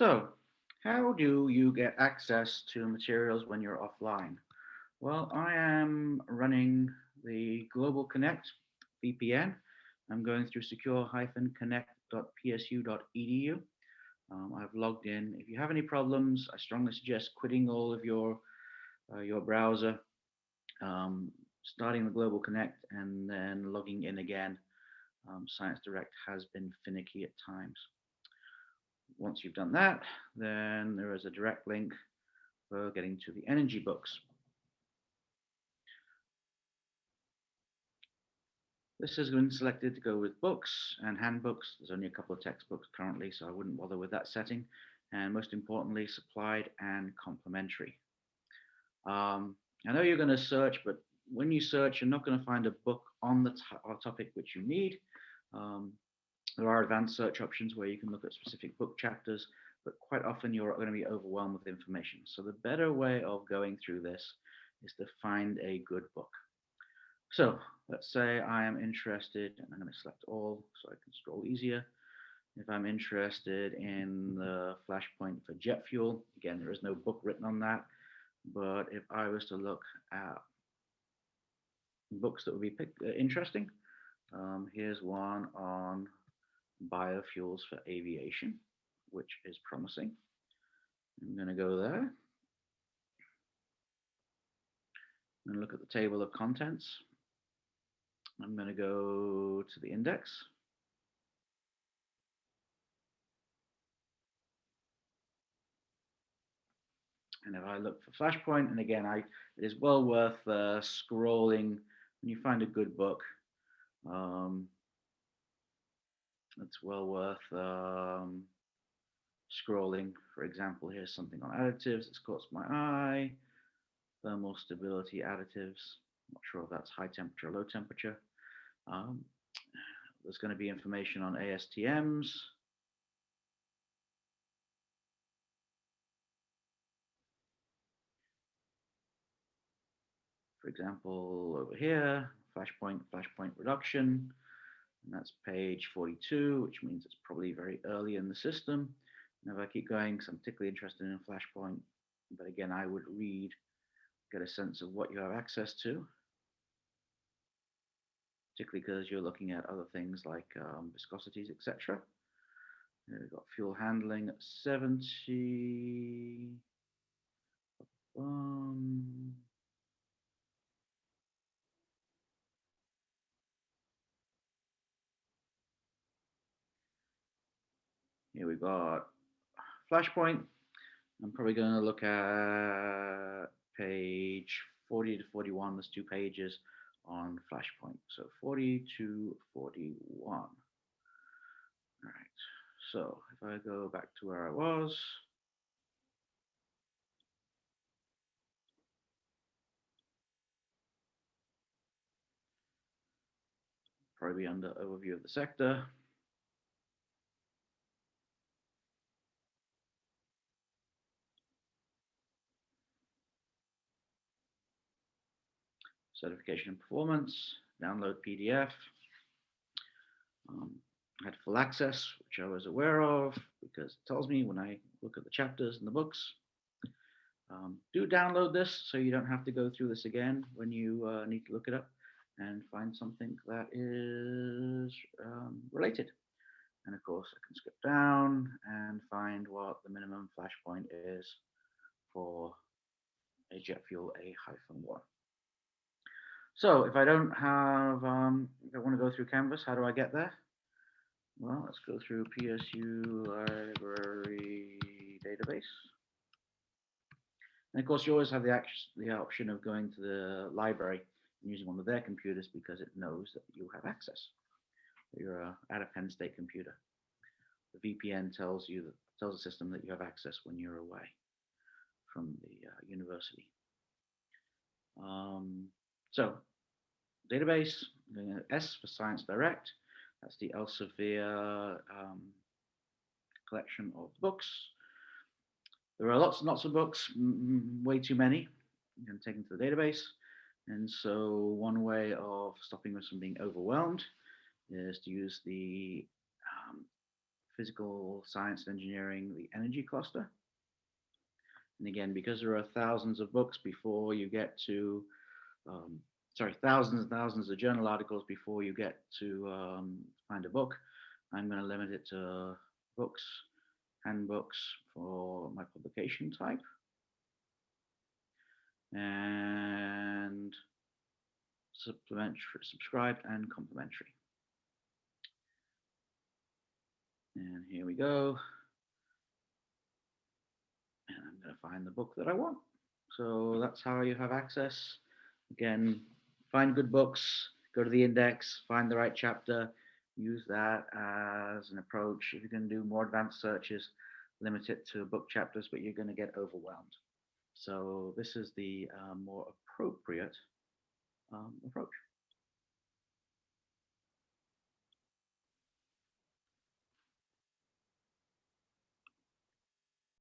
So how do you get access to materials when you're offline? Well, I am running the Global Connect VPN. I'm going through secure-connect.psu.edu. Um, I've logged in. If you have any problems, I strongly suggest quitting all of your uh, your browser, um, starting the Global Connect, and then logging in again. Um, Science Direct has been finicky at times. Once you've done that, then there is a direct link for getting to the energy books. This has been selected to go with books and handbooks. There's only a couple of textbooks currently, so I wouldn't bother with that setting. And most importantly, supplied and complementary. Um, I know you're going to search, but when you search, you're not going to find a book on the topic which you need. Um, there are advanced search options where you can look at specific book chapters, but quite often you're going to be overwhelmed with information. So the better way of going through this is to find a good book. So let's say I am interested, and I'm going to select all so I can scroll easier. If I'm interested in the flashpoint for jet fuel, again, there is no book written on that. But if I was to look at books that would be uh, interesting, um, here's one on biofuels for aviation, which is promising. I'm going to go there and look at the table of contents. I'm going to go to the index. And if I look for Flashpoint, and again, I, it is well worth uh, scrolling when you find a good book. Um, it's well worth um, scrolling. For example, here's something on additives that's caught my eye. Thermal stability additives. Not sure if that's high temperature low temperature. Um, there's going to be information on ASTMs. For example, over here, flashpoint, flashpoint reduction. And that's page 42, which means it's probably very early in the system. And if I keep going, because I'm particularly interested in Flashpoint, but again, I would read, get a sense of what you have access to, particularly because you're looking at other things like um, viscosities, etc. We've got fuel handling at 70. Here we got Flashpoint. I'm probably going to look at page 40 to 41. There's two pages on Flashpoint. So 40 to 41. All right. So if I go back to where I was, probably under overview of the sector. Certification and performance, download PDF. Um, I had full access, which I was aware of because it tells me when I look at the chapters in the books. Um, do download this so you don't have to go through this again when you uh, need to look it up and find something that is um, related. And of course, I can skip down and find what the minimum flash point is for a jet fuel A-1. So if I don't have, um, if I want to go through Canvas, how do I get there? Well, let's go through PSU library database. And of course, you always have the, the option of going to the library and using one of their computers because it knows that you have access. You're uh, at a Penn State computer. The VPN tells you that tells the system that you have access when you're away from the uh, university. Um, so database, S for Science Direct. That's the Elsevier um, collection of books. There are lots and lots of books, way too many. You can take them to the database. And so one way of stopping us from being overwhelmed is to use the um, physical science and engineering, the energy cluster. And again, because there are thousands of books before you get to, um, sorry, thousands and thousands of journal articles before you get to um, find a book, I'm going to limit it to books, handbooks for my publication type. And supplementary, subscribed and complimentary. And here we go. And I'm going to find the book that I want. So that's how you have access. Again, find good books, go to the index, find the right chapter, use that as an approach. If you're going to do more advanced searches, limit it to book chapters, but you're going to get overwhelmed. So this is the uh, more appropriate um, approach.